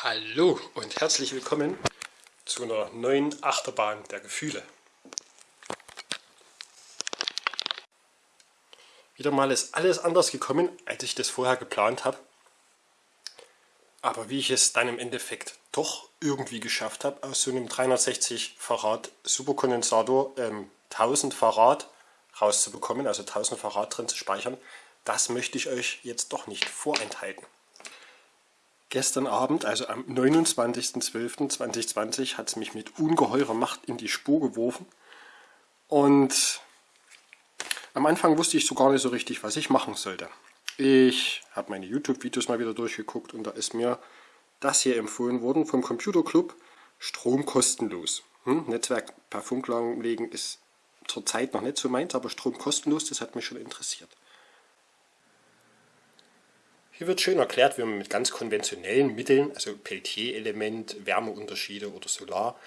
Hallo und herzlich willkommen zu einer neuen Achterbahn der Gefühle. Wieder mal ist alles anders gekommen, als ich das vorher geplant habe. Aber wie ich es dann im Endeffekt doch irgendwie geschafft habe, aus so einem 360 Farad Superkondensator ähm, 1000 Farad rauszubekommen, also 1000 Farad drin zu speichern, das möchte ich euch jetzt doch nicht vorenthalten. Gestern Abend, also am 29.12.2020, hat es mich mit ungeheurer Macht in die Spur geworfen. Und am Anfang wusste ich so gar nicht so richtig, was ich machen sollte. Ich habe meine YouTube-Videos mal wieder durchgeguckt und da ist mir das hier empfohlen worden vom Computer Club. Strom kostenlos. Hm? Netzwerk per Funk legen ist zurzeit noch nicht so meins, aber Strom kostenlos, das hat mich schon interessiert. Hier wird schön erklärt, wie man mit ganz konventionellen Mitteln, also Peltier-Element, Wärmeunterschiede oder Solar,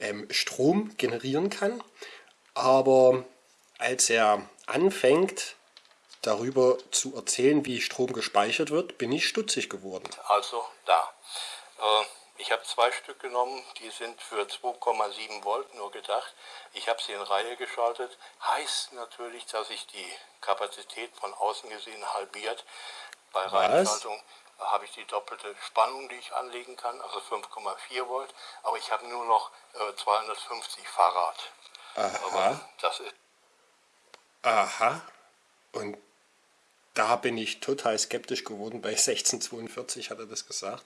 ähm, Strom generieren kann. Aber als er anfängt, darüber zu erzählen, wie Strom gespeichert wird, bin ich stutzig geworden. Also da. Äh, ich habe zwei Stück genommen, die sind für 2,7 Volt nur gedacht. Ich habe sie in Reihe geschaltet. Heißt natürlich, dass sich die Kapazität von außen gesehen halbiert. Bei Reihenschaltung habe ich die doppelte Spannung, die ich anlegen kann, also 5,4 Volt, aber ich habe nur noch äh, 250 Farad. Aha. Aber das ist Aha. Und da bin ich total skeptisch geworden. Bei 1642 hat er das gesagt.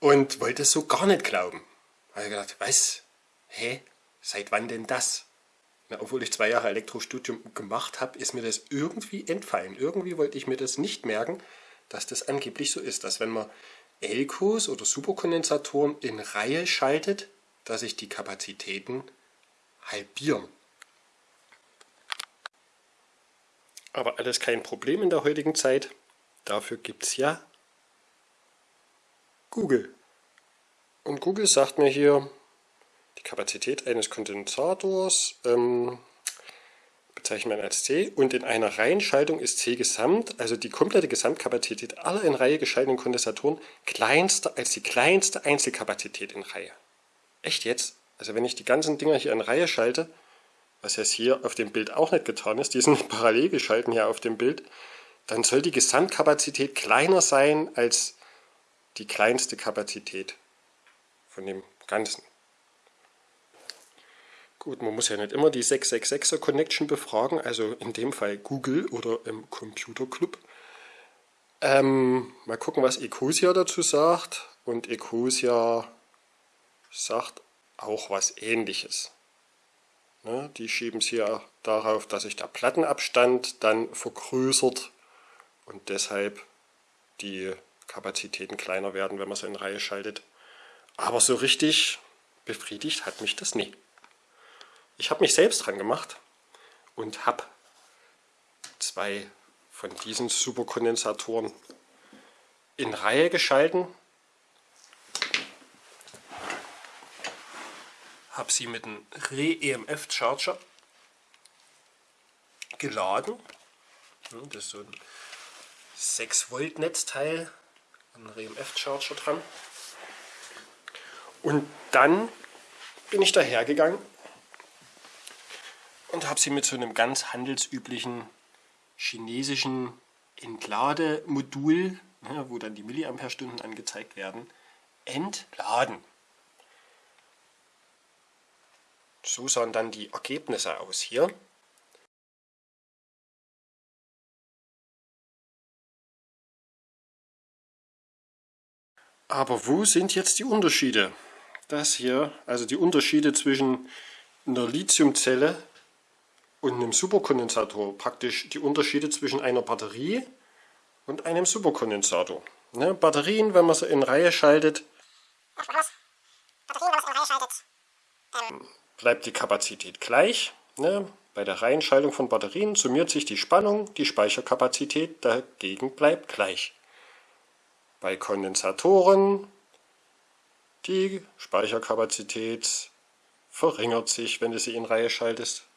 Und wollte es so gar nicht glauben. Habe ich gedacht, was? Hä? Seit wann denn das? Na, obwohl ich zwei Jahre Elektrostudium gemacht habe, ist mir das irgendwie entfallen. Irgendwie wollte ich mir das nicht merken, dass das angeblich so ist, dass wenn man Elkos oder Superkondensatoren in Reihe schaltet, dass sich die Kapazitäten halbieren. Aber alles kein Problem in der heutigen Zeit. Dafür gibt es ja Google. Und Google sagt mir hier, Kapazität eines Kondensators ähm, bezeichnet man als C und in einer Reihenschaltung ist C gesamt, also die komplette Gesamtkapazität aller in Reihe geschalteten Kondensatoren, kleinster als die kleinste Einzelkapazität in Reihe. Echt jetzt? Also wenn ich die ganzen Dinger hier in Reihe schalte, was jetzt hier auf dem Bild auch nicht getan ist, die sind parallel geschalten hier auf dem Bild, dann soll die Gesamtkapazität kleiner sein als die kleinste Kapazität von dem Ganzen. Gut, man muss ja nicht immer die 666er Connection befragen, also in dem Fall Google oder im Computer Club. Ähm, mal gucken, was Ecosia dazu sagt. Und Ecosia sagt auch was ähnliches. Ne, die schieben es hier darauf, dass sich der Plattenabstand dann vergrößert und deshalb die Kapazitäten kleiner werden, wenn man sie in Reihe schaltet. Aber so richtig befriedigt hat mich das nie. Ich habe mich selbst dran gemacht und habe zwei von diesen Superkondensatoren in Reihe geschalten. Habe sie mit einem Re-EMF-Charger geladen. Das ist so ein 6 Volt Netzteil, ein Re-EMF-Charger dran. Und dann bin ich dahergegangen und habe sie mit so einem ganz handelsüblichen chinesischen Entlademodul, ne, wo dann die Milliampere-Stunden angezeigt werden, entladen. So sahen dann die Ergebnisse aus hier. Aber wo sind jetzt die Unterschiede? Das hier, also die Unterschiede zwischen einer Lithiumzelle und einem Superkondensator praktisch die Unterschiede zwischen einer Batterie und einem Superkondensator. Ne, Batterien, wenn man sie in Reihe schaltet, bleibt die Kapazität gleich. Ne? Bei der Reihenschaltung von Batterien summiert sich die Spannung, die Speicherkapazität dagegen bleibt gleich. Bei Kondensatoren die Speicherkapazität verringert sich, wenn du sie in Reihe schaltest.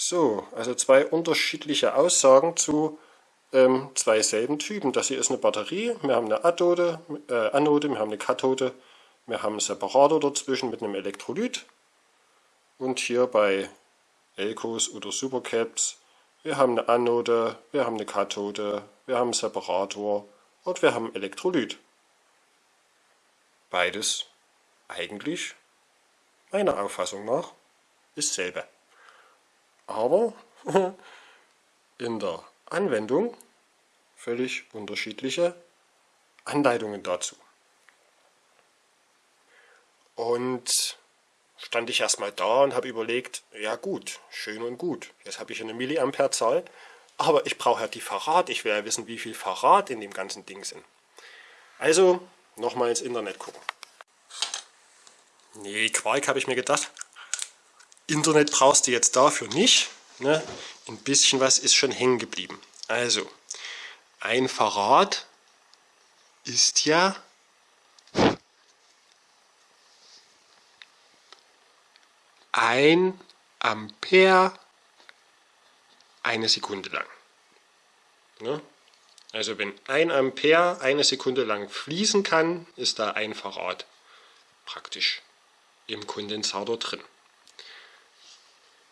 So, also zwei unterschiedliche Aussagen zu ähm, zwei selben Typen. Das hier ist eine Batterie, wir haben eine Athode, äh, Anode, wir haben eine Kathode, wir haben einen Separator dazwischen mit einem Elektrolyt. Und hier bei Elkos oder Supercaps, wir haben eine Anode, wir haben eine Kathode, wir haben einen Separator und wir haben Elektrolyt. Beides eigentlich, meiner Auffassung nach, ist selbe. Aber in der Anwendung völlig unterschiedliche Anleitungen dazu. Und stand ich erstmal da und habe überlegt, ja gut, schön und gut, jetzt habe ich eine Milliampere-Zahl, aber ich brauche ja die Verrat, ich will ja wissen, wie viel Verrat in dem ganzen Ding sind. Also nochmal ins Internet gucken. Nee, Quark habe ich mir gedacht. Internet brauchst du jetzt dafür nicht. Ne? Ein bisschen was ist schon hängen geblieben. Also, ein Farad ist ja ein Ampere eine Sekunde lang. Ne? Also wenn ein Ampere eine Sekunde lang fließen kann, ist da ein Farad praktisch im Kondensator drin.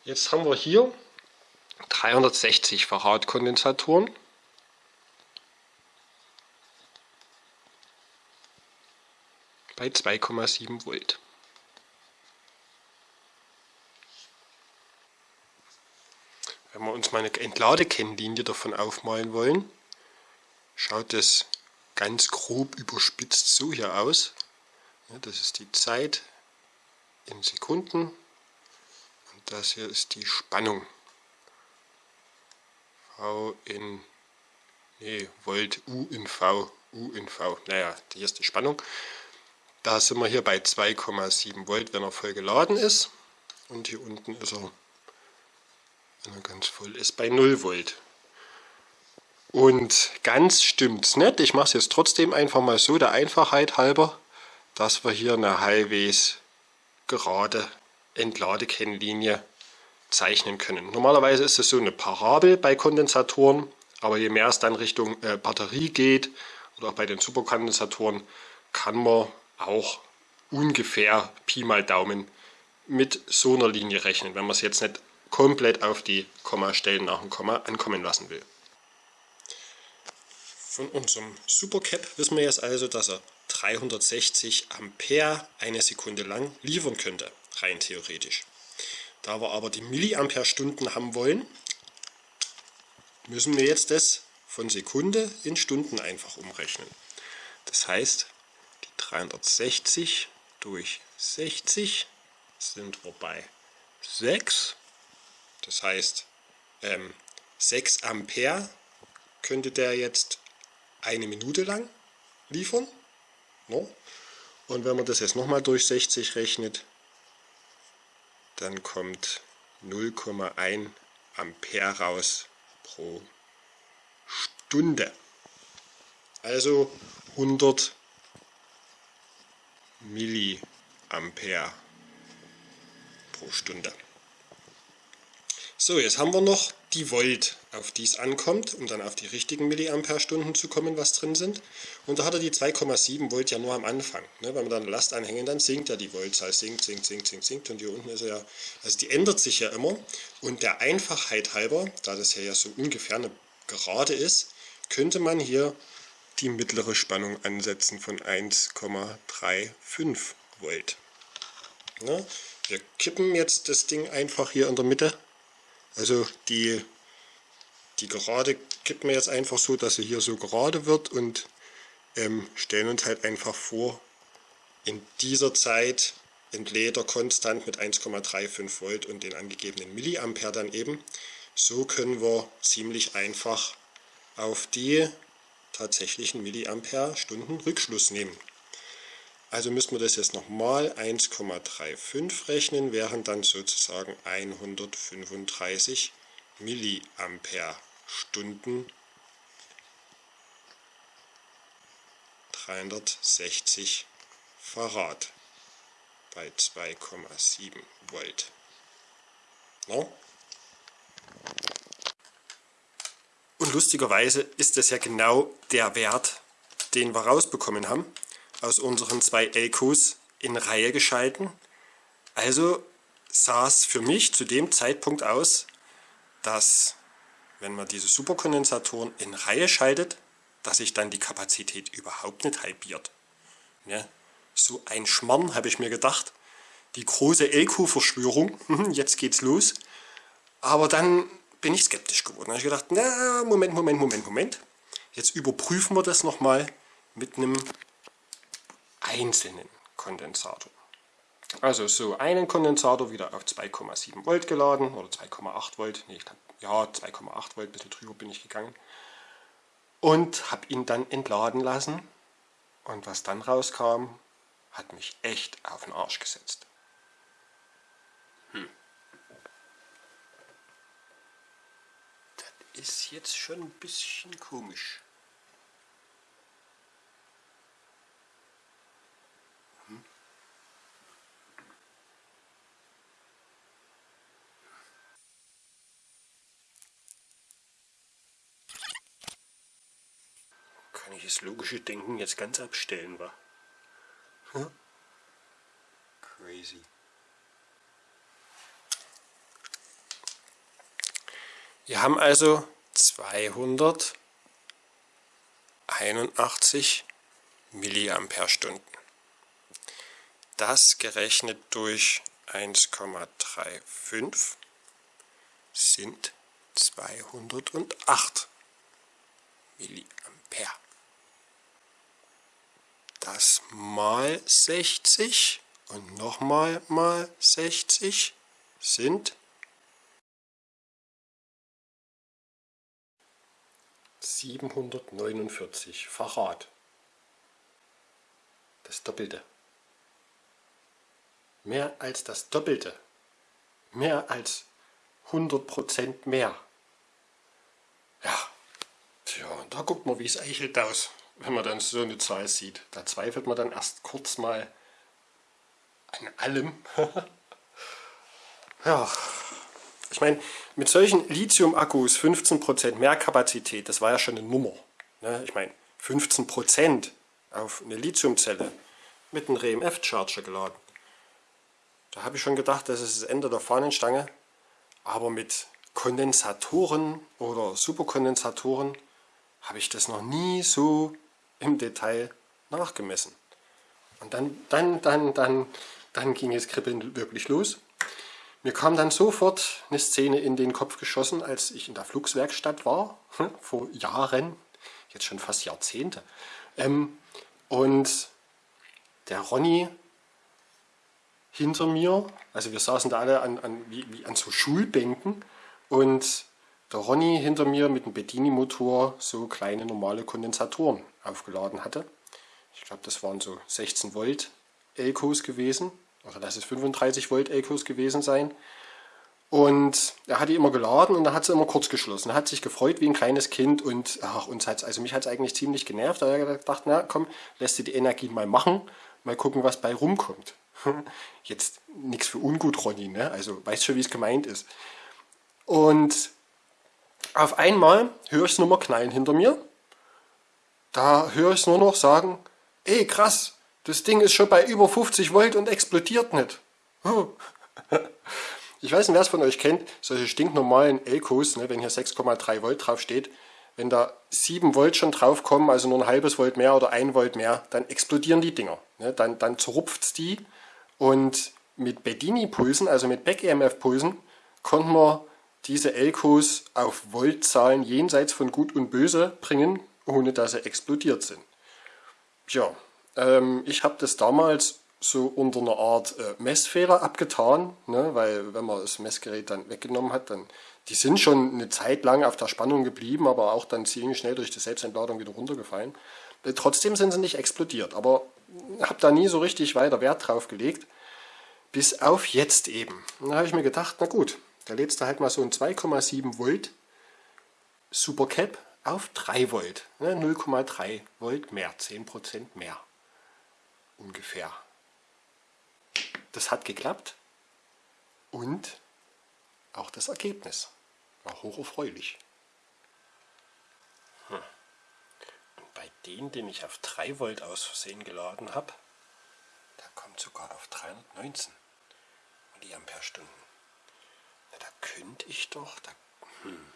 Jetzt haben wir hier 360 Farad Kondensatoren. bei 2,7 Volt. Wenn wir uns mal eine Entladekennlinie davon aufmalen wollen, schaut es ganz grob überspitzt so hier aus. Das ist die Zeit in Sekunden und das hier ist die Spannung. V in, nee, Volt, U in V, U in V. Naja, hier ist die Spannung. Da sind wir hier bei 2,7 Volt, wenn er voll geladen ist. Und hier unten ist er, wenn er ganz voll ist, bei 0 Volt. Und ganz stimmt es nicht. Ich mache es jetzt trotzdem einfach mal so, der Einfachheit halber, dass wir hier eine halbwegs gerade Entladekennlinie zeichnen können. Normalerweise ist es so eine Parabel bei Kondensatoren, aber je mehr es dann Richtung äh, Batterie geht oder auch bei den Superkondensatoren, kann man auch ungefähr Pi mal Daumen mit so einer Linie rechnen, wenn man es jetzt nicht komplett auf die Kommastellen nach dem Komma ankommen lassen will. Von unserem Supercap wissen wir jetzt also, dass er 360 Ampere eine Sekunde lang liefern könnte, rein theoretisch. Da wir aber die Milliampere-Stunden haben wollen, müssen wir jetzt das von Sekunde in Stunden einfach umrechnen. Das heißt, die 360 durch 60 sind wir bei 6. Das heißt, ähm, 6 Ampere könnte der jetzt eine Minute lang liefern. No? Und wenn man das jetzt nochmal durch 60 rechnet, dann kommt 0,1 Ampere raus pro Stunde. Also 100 Milliampere pro Stunde. So, jetzt haben wir noch die Volt, auf die ankommt, um dann auf die richtigen Milliampere-Stunden zu kommen, was drin sind. Und da hat er die 2,7 Volt ja nur am Anfang. Ne? Wenn wir dann Last anhängen, dann sinkt ja die Voltzahl, sinkt, sinkt, sinkt, sinkt, sinkt. Und hier unten ist er ja, also die ändert sich ja immer. Und der Einfachheit halber, da das hier ja so ungefähr eine Gerade ist, könnte man hier die mittlere Spannung ansetzen von 1,35 Volt. Ne? Wir kippen jetzt das Ding einfach hier in der Mitte also die, die Gerade kippen wir jetzt einfach so, dass sie hier so gerade wird und ähm, stellen uns halt einfach vor, in dieser Zeit entlädt er konstant mit 1,35 Volt und den angegebenen Milliampere dann eben. So können wir ziemlich einfach auf die tatsächlichen Milliampere-Stunden Rückschluss nehmen. Also müssen wir das jetzt nochmal 1,35 rechnen, wären dann sozusagen 135 Milliampere Stunden 360 Farad bei 2,7 Volt. No? Und lustigerweise ist das ja genau der Wert, den wir rausbekommen haben aus unseren zwei Elkos in Reihe geschalten. Also sah es für mich zu dem Zeitpunkt aus, dass wenn man diese Superkondensatoren in Reihe schaltet, dass sich dann die Kapazität überhaupt nicht halbiert. Ja, so ein Schmarrn, habe ich mir gedacht. Die große Elko-Verschwörung, jetzt geht's los. Aber dann bin ich skeptisch geworden. Da habe ich gedacht, na, Moment, Moment, Moment, Moment. Jetzt überprüfen wir das nochmal mit einem einzelnen Kondensator. Also so einen Kondensator wieder auf 2,7 Volt geladen oder 2,8 Volt. Nee, ich glaube, ja, 2,8 Volt, ein bisschen drüber bin ich gegangen. Und habe ihn dann entladen lassen. Und was dann rauskam, hat mich echt auf den Arsch gesetzt. Hm. Das ist jetzt schon ein bisschen komisch. kann ich das logische Denken jetzt ganz abstellen, wa? Hm? Crazy. Wir haben also 281 Milliampere-Stunden. Das gerechnet durch 1,35 sind 208 Milliampere das mal 60 und nochmal mal 60 sind 749 Farad. Das Doppelte. Mehr als das Doppelte. Mehr als 100% mehr. Ja, tja, da guckt man, wie es eichelt aus wenn man dann so eine Zahl sieht. Da zweifelt man dann erst kurz mal an allem. ja, ich meine, mit solchen Lithium-Akkus 15% mehr Kapazität, das war ja schon eine Nummer. Ne? Ich meine, 15% auf eine Lithiumzelle mit einem RMF-Charger geladen. Da habe ich schon gedacht, das ist das Ende der Fahnenstange. Aber mit Kondensatoren oder Superkondensatoren habe ich das noch nie so im Detail nachgemessen. Und dann, dann, dann, dann, dann ging es kribbeln wirklich los. Mir kam dann sofort eine Szene in den Kopf geschossen, als ich in der Flugswerkstatt war, vor Jahren, jetzt schon fast Jahrzehnte. Ähm, und der Ronny hinter mir, also wir saßen da alle an, an, wie, wie an so Schulbänken und der Ronny hinter mir mit dem Bedini-Motor so kleine normale Kondensatoren aufgeladen hatte. Ich glaube, das waren so 16 Volt Elkos gewesen. Oder lass es 35 Volt Elkos gewesen sein. Und er hat die immer geladen und dann hat sie immer kurz geschlossen. Er hat sich gefreut wie ein kleines Kind und ach, uns hat's, also mich hat es eigentlich ziemlich genervt. Da hat er gedacht, na komm, lässt du die Energie mal machen, mal gucken, was bei rumkommt. Jetzt nichts für ungut, Ronny, ne? also weißt schon, wie es gemeint ist. Und auf einmal höre ich es nochmal knallen hinter mir da höre ich nur noch sagen, ey krass, das Ding ist schon bei über 50 Volt und explodiert nicht. Ich weiß nicht, wer es von euch kennt, solche stinknormalen Elkos, ne, wenn hier 6,3 Volt drauf steht, wenn da 7 Volt schon drauf kommen, also nur ein halbes Volt mehr oder ein Volt mehr, dann explodieren die Dinger. Ne, dann, dann es die und mit Bedini-Pulsen, also mit Back-EMF-Pulsen, konnten wir diese Elkos auf Voltzahlen jenseits von Gut und Böse bringen, ohne dass sie explodiert sind. Tja, ähm, ich habe das damals so unter einer Art äh, Messfehler abgetan, ne, weil wenn man das Messgerät dann weggenommen hat, dann die sind schon eine Zeit lang auf der Spannung geblieben, aber auch dann ziemlich schnell durch die Selbstentladung wieder runtergefallen. Äh, trotzdem sind sie nicht explodiert, aber habe da nie so richtig weiter Wert drauf gelegt, bis auf jetzt eben. Und da habe ich mir gedacht, na gut, da lädst du halt mal so ein 2,7 Volt Supercap auf 3 Volt. 0,3 ne, Volt mehr, 10% mehr ungefähr. Das hat geklappt und auch das Ergebnis war hocherfreulich. den, den ich auf 3 Volt aus Versehen geladen habe, der kommt sogar auf 319 Milliampere-Stunden. Da könnte ich doch, da, hm.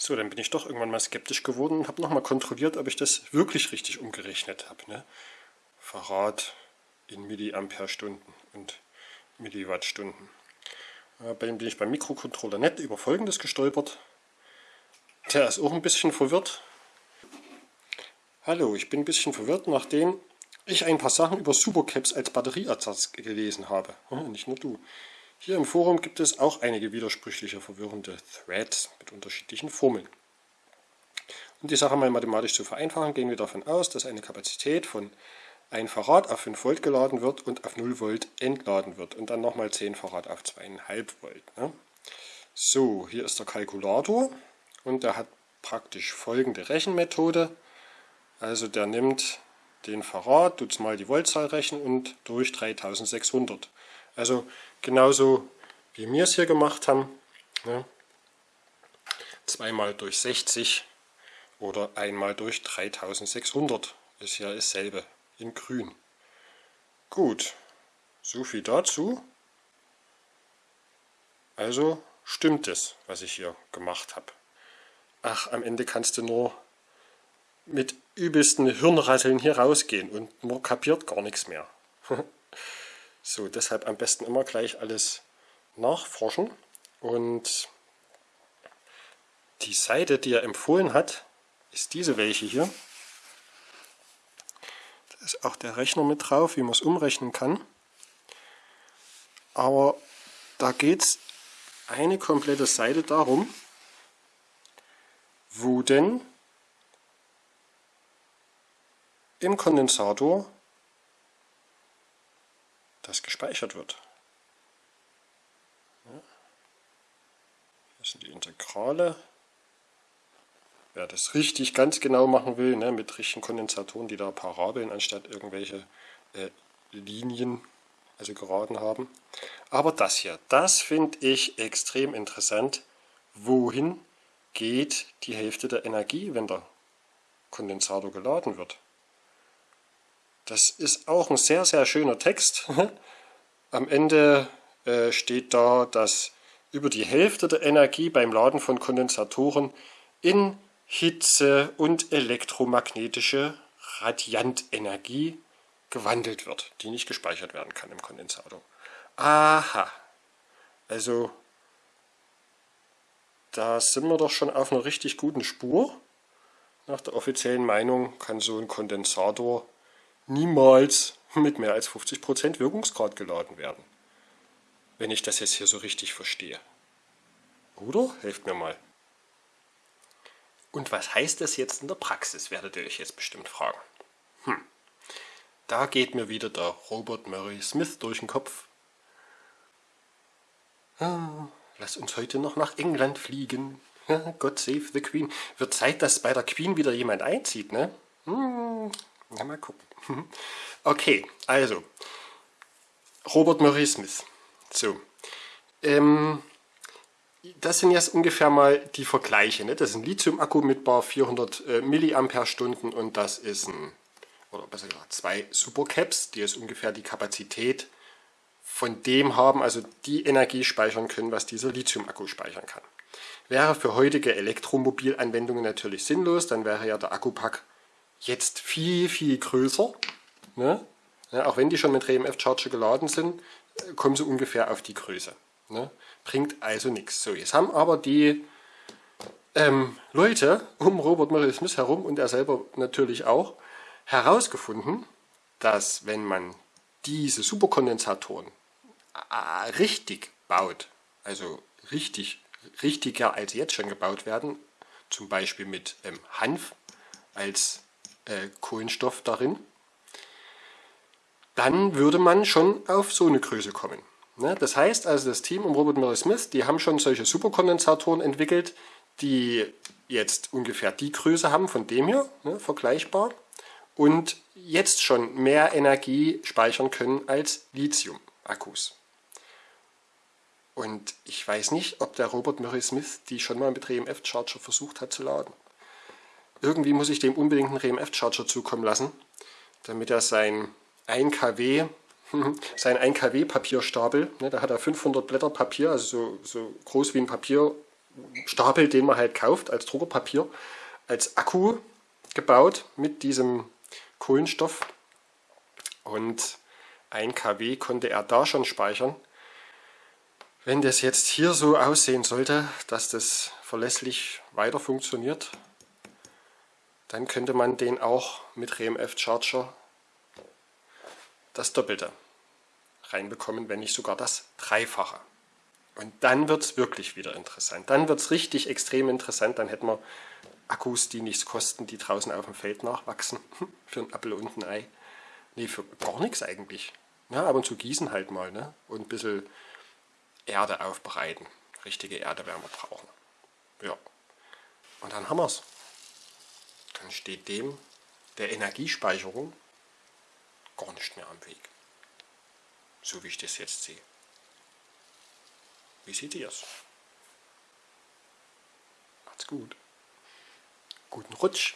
So, dann bin ich doch irgendwann mal skeptisch geworden und habe nochmal kontrolliert, ob ich das wirklich richtig umgerechnet habe. Ne? Verrat in Milliampere-Stunden und Milliwattstunden. Äh, bei dem bin ich beim Mikrocontroller nicht über folgendes gestolpert. Der ist auch ein bisschen verwirrt. Hallo, ich bin ein bisschen verwirrt, nachdem ich ein paar Sachen über Supercaps als Batterieersatz gelesen habe. Nicht nur du. Hier im Forum gibt es auch einige widersprüchliche, verwirrende Threads mit unterschiedlichen Formeln. Um die Sache mal mathematisch zu vereinfachen, gehen wir davon aus, dass eine Kapazität von 1 Farad auf 5 Volt geladen wird und auf 0 Volt entladen wird und dann nochmal 10 Farad auf 2,5 Volt. Ne? So, hier ist der Kalkulator und der hat praktisch folgende Rechenmethode. Also der nimmt den Farad, tut mal die Voltzahl rechnen und durch 3600. Also genauso wie wir es hier gemacht haben. Ne? Zweimal durch 60 oder einmal durch 3600 ist ja dasselbe in grün. Gut, so viel dazu. Also stimmt es, was ich hier gemacht habe. Ach, am Ende kannst du nur mit übelsten Hirnrasseln hier rausgehen und man kapiert gar nichts mehr. So, deshalb am besten immer gleich alles nachforschen. Und die Seite, die er empfohlen hat, ist diese welche hier. Da ist auch der Rechner mit drauf, wie man es umrechnen kann. Aber da geht es eine komplette Seite darum, wo denn im Kondensator das gespeichert wird. Das sind die Integrale. Wer das richtig ganz genau machen will, ne, mit richtigen Kondensatoren, die da Parabeln anstatt irgendwelche äh, Linien, also geraden haben. Aber das hier, das finde ich extrem interessant. Wohin geht die Hälfte der Energie, wenn der Kondensator geladen wird? Das ist auch ein sehr, sehr schöner Text. Am Ende äh, steht da, dass über die Hälfte der Energie beim Laden von Kondensatoren in Hitze und elektromagnetische Radiantenergie gewandelt wird, die nicht gespeichert werden kann im Kondensator. Aha, also da sind wir doch schon auf einer richtig guten Spur. Nach der offiziellen Meinung kann so ein Kondensator niemals mit mehr als 50% Wirkungsgrad geladen werden. Wenn ich das jetzt hier so richtig verstehe. Oder? Helft mir mal. Und was heißt das jetzt in der Praxis, werdet ihr euch jetzt bestimmt fragen. Hm. Da geht mir wieder der Robert Murray Smith durch den Kopf. Ah, lass uns heute noch nach England fliegen. God save the Queen. Wird Zeit, dass bei der Queen wieder jemand einzieht, ne? Hm, na, mal gucken. Okay, also, Robert Murray Smith. So, ähm, das sind jetzt ungefähr mal die Vergleiche. Ne? Das ist ein Lithium-Akku mit bar 400 äh, Milliampere-Stunden und das ist ein, oder besser gesagt, zwei Supercaps, die jetzt ungefähr die Kapazität von dem haben, also die Energie speichern können, was dieser Lithium-Akku speichern kann. Wäre für heutige Elektromobilanwendungen natürlich sinnlos, dann wäre ja der Akkupack jetzt viel, viel größer. Ne? Ja, auch wenn die schon mit RMF Charger geladen sind, kommen sie ungefähr auf die Größe. Ne? Bringt also nichts. So, jetzt haben aber die ähm, Leute um Robert Murray Smith herum und er selber natürlich auch herausgefunden, dass wenn man diese Superkondensatoren äh, richtig baut, also richtig, richtiger als jetzt schon gebaut werden, zum Beispiel mit ähm, Hanf als äh, Kohlenstoff darin, dann würde man schon auf so eine Größe kommen. Ne? Das heißt also, das Team um Robert Murray Smith, die haben schon solche Superkondensatoren entwickelt, die jetzt ungefähr die Größe haben von dem hier, ne, vergleichbar, und jetzt schon mehr Energie speichern können als Lithium-Akkus. Und ich weiß nicht, ob der Robert Murray Smith die schon mal mit RMF Charger versucht hat zu laden. Irgendwie muss ich dem unbedingt einen RMF Charger zukommen lassen, damit er sein 1 kW, sein 1 kW Papierstapel, ne, da hat er 500 Blätter Papier, also so, so groß wie ein Papierstapel, den man halt kauft als Druckerpapier, als Akku gebaut mit diesem Kohlenstoff und 1 kW konnte er da schon speichern. Wenn das jetzt hier so aussehen sollte, dass das verlässlich weiter funktioniert, dann könnte man den auch mit RMF Charger das Doppelte reinbekommen, wenn nicht sogar das Dreifache. Und dann wird es wirklich wieder interessant. Dann wird es richtig extrem interessant. Dann hätten wir Akkus, die nichts kosten, die draußen auf dem Feld nachwachsen. für ein Apfel und ein Ei. Nee, für gar nichts eigentlich. Ja, ab und zu gießen halt mal ne? und ein bisschen Erde aufbereiten. Richtige Erde werden wir brauchen. Ja. Und dann haben wir es. Dann steht dem der Energiespeicherung gar nicht mehr am Weg. So wie ich das jetzt sehe. Wie seht ihr es? Macht's gut. Guten Rutsch.